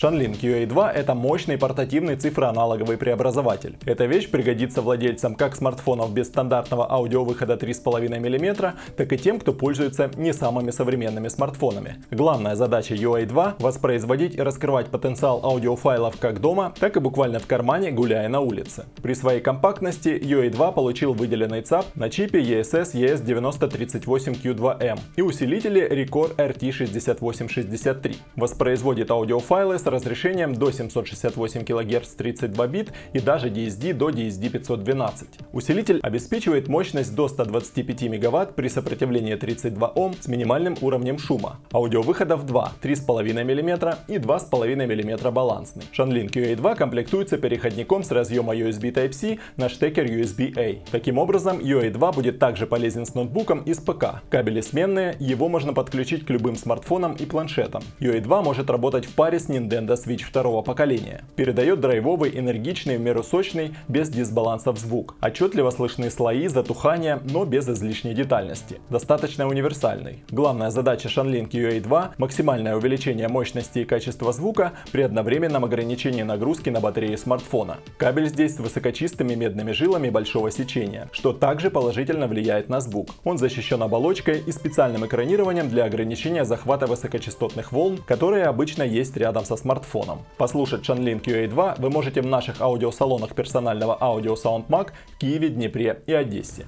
Shanlink UA2 это мощный портативный цифроаналоговый преобразователь. Эта вещь пригодится владельцам как смартфонов без стандартного аудиовыхода 3,5 мм, так и тем, кто пользуется не самыми современными смартфонами. Главная задача UA2 – воспроизводить и раскрывать потенциал аудиофайлов как дома, так и буквально в кармане, гуляя на улице. При своей компактности UA2 получил выделенный ЦАП на чипе ESS ES9038Q2M и усилители Record RT6863. Воспроизводит аудиофайлы с разрешением до 768 кГц 32 бит и даже DSD до DSD 512. Усилитель обеспечивает мощность до 125 МВт при сопротивлении 32 Ом с минимальным уровнем шума. Аудиовыходов 2, 3,5 мм и 2,5 мм балансный. Shanlink UA2 комплектуется переходником с разъема USB Type-C на штекер USB-A. Таким образом, UA2 будет также полезен с ноутбуком и с ПК. Кабели сменные, его можно подключить к любым смартфонам и планшетам. UA2 может работать в паре с Nintendo Switch второго поколения. Передает драйвовый, энергичный, в меру сочный, без дисбалансов звук. Отчетливо слышны слои, затухания, но без излишней детальности. Достаточно универсальный. Главная задача Shanlink UA2 – максимальное увеличение мощности и качества звука при одновременном ограничении нагрузки на батарею смартфона. Кабель здесь с высокочистыми медными жилами большого сечения, что также положительно влияет на звук. Он защищен оболочкой и специальным экранированием для ограничения захвата высокочастотных волн, которые обычно есть рядом со смартфоном. Послушать Shanlink UA2 вы можете в наших аудиосалонах персонального аудио SoundMag в Киеве, Днепре и Одессе.